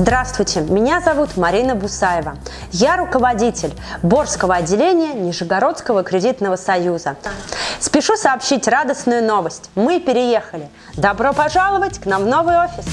Здравствуйте, меня зовут Марина Бусаева. Я руководитель Борского отделения Нижегородского кредитного союза. Спешу сообщить радостную новость. Мы переехали. Добро пожаловать к нам в новый офис.